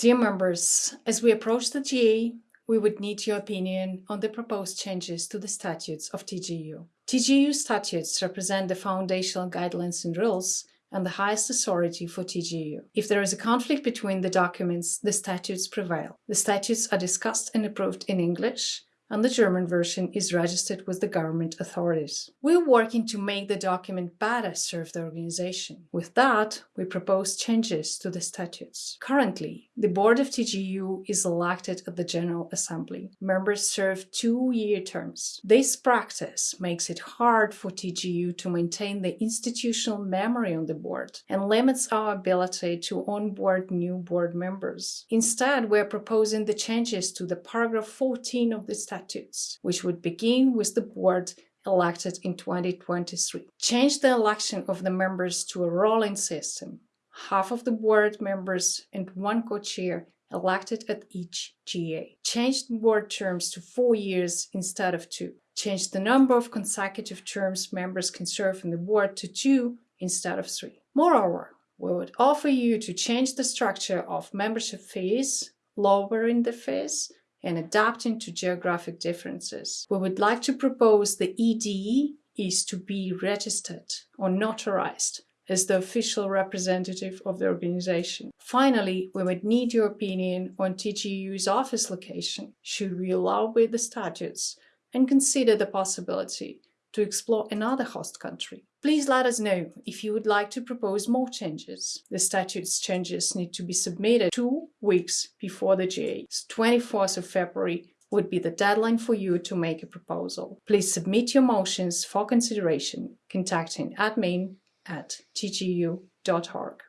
Dear members, as we approach the GA, we would need your opinion on the proposed changes to the statutes of TGU. TGU statutes represent the foundational guidelines and rules and the highest authority for TGU. If there is a conflict between the documents, the statutes prevail. The statutes are discussed and approved in English, and the German version is registered with the government authorities. We're working to make the document better serve the organization. With that, we propose changes to the statutes. Currently, the board of TGU is elected at the General Assembly. Members serve two-year terms. This practice makes it hard for TGU to maintain the institutional memory on the board and limits our ability to onboard new board members. Instead, we're proposing the changes to the paragraph 14 of the statute statutes, which would begin with the board elected in 2023. Change the election of the members to a rolling system. Half of the board members and one co-chair elected at each GA. Change the board terms to four years instead of two. Change the number of consecutive terms members can serve in the board to two instead of three. Moreover, we would offer you to change the structure of membership fees, lowering the fees, and adapting to geographic differences. We would like to propose the ED is to be registered or notarized as the official representative of the organization. Finally, we would need your opinion on TGU's office location. Should we allow with the statutes and consider the possibility to explore another host country. Please let us know if you would like to propose more changes. The statute's changes need to be submitted two weeks before the GA. 24th of February would be the deadline for you to make a proposal. Please submit your motions for consideration contacting admin at tgu.org.